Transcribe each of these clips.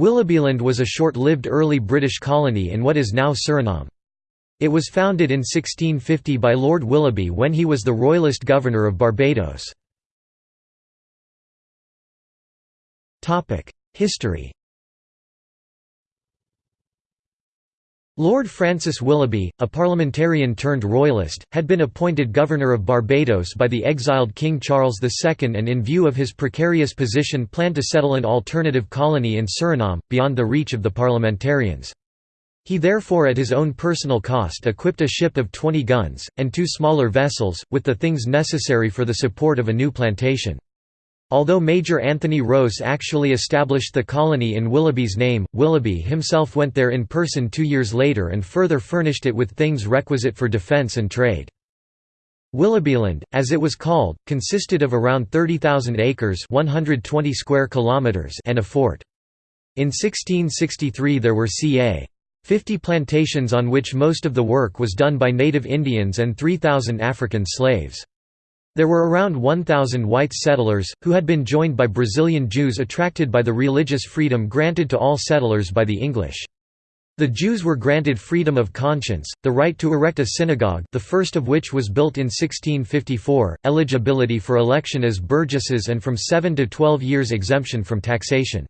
Willoughbyland was a short-lived early British colony in what is now Suriname. It was founded in 1650 by Lord Willoughby when he was the Royalist Governor of Barbados. History Lord Francis Willoughby, a parliamentarian turned royalist, had been appointed Governor of Barbados by the exiled King Charles II and in view of his precarious position planned to settle an alternative colony in Suriname, beyond the reach of the parliamentarians. He therefore at his own personal cost equipped a ship of 20 guns, and two smaller vessels, with the things necessary for the support of a new plantation. Although Major Anthony Rose actually established the colony in Willoughby's name, Willoughby himself went there in person two years later and further furnished it with things requisite for defence and trade. Willoughbyland, as it was called, consisted of around 30,000 acres 120 square kilometers and a fort. In 1663 there were ca. 50 plantations on which most of the work was done by native Indians and 3,000 African slaves. There were around 1,000 white settlers, who had been joined by Brazilian Jews attracted by the religious freedom granted to all settlers by the English. The Jews were granted freedom of conscience, the right to erect a synagogue the first of which was built in 1654, eligibility for election as burgesses and from 7 to 12 years exemption from taxation.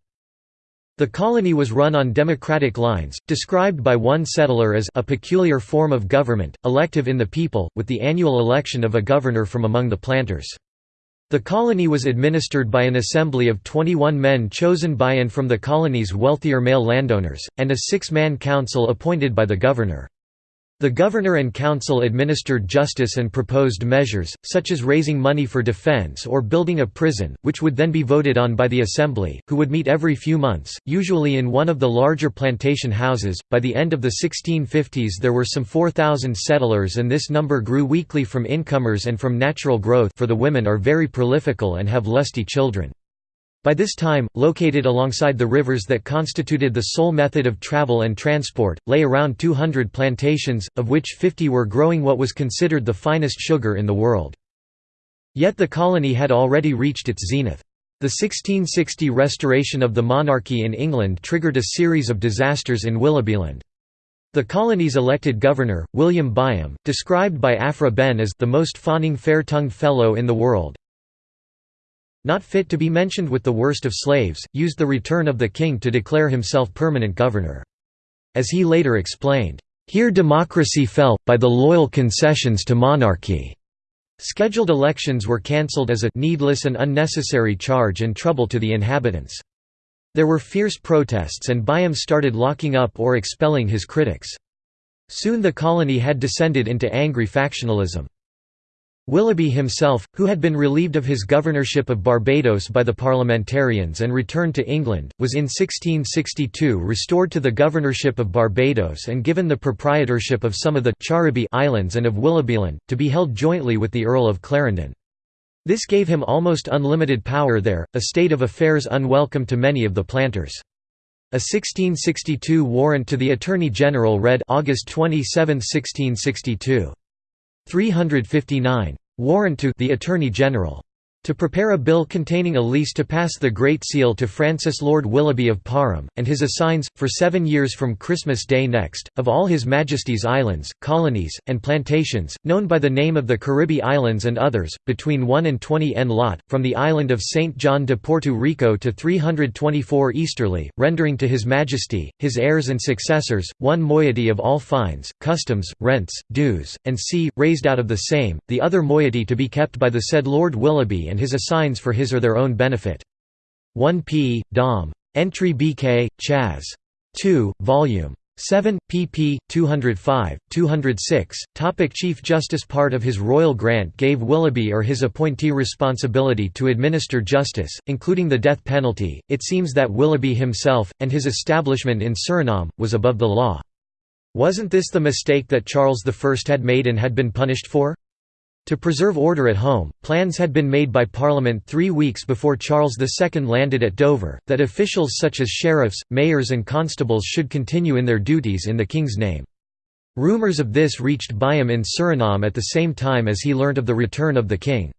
The colony was run on democratic lines, described by one settler as a peculiar form of government, elective in the people, with the annual election of a governor from among the planters. The colony was administered by an assembly of 21 men chosen by and from the colony's wealthier male landowners, and a six-man council appointed by the governor. The governor and council administered justice and proposed measures, such as raising money for defense or building a prison, which would then be voted on by the assembly, who would meet every few months, usually in one of the larger plantation houses. By the end of the 1650s, there were some 4,000 settlers, and this number grew weekly from incomers and from natural growth, for the women are very prolifical and have lusty children. By this time, located alongside the rivers that constituted the sole method of travel and transport, lay around 200 plantations, of which 50 were growing what was considered the finest sugar in the world. Yet the colony had already reached its zenith. The 1660 restoration of the monarchy in England triggered a series of disasters in Willoughbyland. The colony's elected governor, William Byam, described by Aphra Behn as the most fawning fair-tongued fellow in the world, not fit to be mentioned with the worst of slaves, used the return of the king to declare himself permanent governor. As he later explained, "...here democracy fell, by the loyal concessions to monarchy." Scheduled elections were cancelled as a needless and unnecessary charge and trouble to the inhabitants. There were fierce protests and Byam started locking up or expelling his critics. Soon the colony had descended into angry factionalism. Willoughby himself, who had been relieved of his governorship of Barbados by the parliamentarians and returned to England, was in 1662 restored to the governorship of Barbados and given the proprietorship of some of the Caribbee Islands and of Willoughbyland, to be held jointly with the Earl of Clarendon. This gave him almost unlimited power there, a state of affairs unwelcome to many of the planters. A 1662 warrant to the Attorney General read August 27, 1662. 359. Warrant to the Attorney General to prepare a bill containing a lease to pass the Great Seal to Francis Lord Willoughby of Parham, and his assigns, for seven years from Christmas Day next, of all His Majesty's islands, colonies, and plantations, known by the name of the Caribbee Islands and others, between 1 and 20 n lot, from the island of St. John de Porto Rico to 324 easterly, rendering to His Majesty, his heirs and successors, one moiety of all fines, customs, rents, dues, and c. raised out of the same, the other moiety to be kept by the said Lord Willoughby and his assigns for his or their own benefit. 1 p. Dom. Entry BK, Chas. 2, Vol. 7, pp. 205, 206. Topic Chief Justice Part of his royal grant gave Willoughby or his appointee responsibility to administer justice, including the death penalty. It seems that Willoughby himself, and his establishment in Suriname, was above the law. Wasn't this the mistake that Charles I had made and had been punished for? To preserve order at home, plans had been made by Parliament three weeks before Charles II landed at Dover, that officials such as sheriffs, mayors and constables should continue in their duties in the King's name. Rumours of this reached Byam in Suriname at the same time as he learnt of the return of the king.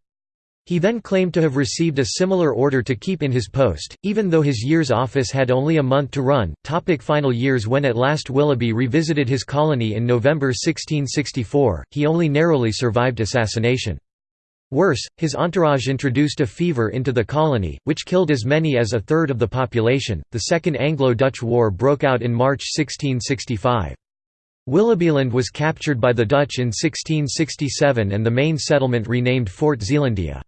He then claimed to have received a similar order to keep in his post, even though his year's office had only a month to run. Topic final years When at last Willoughby revisited his colony in November 1664, he only narrowly survived assassination. Worse, his entourage introduced a fever into the colony, which killed as many as a third of the population. The Second Anglo Dutch War broke out in March 1665. Willoughbyland was captured by the Dutch in 1667 and the main settlement renamed Fort Zeelandia.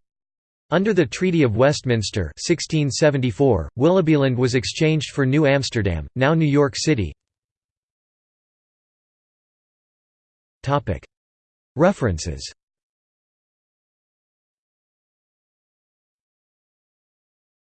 Under the Treaty of Westminster 1674, Willoughbyland was exchanged for New Amsterdam, now New York City. References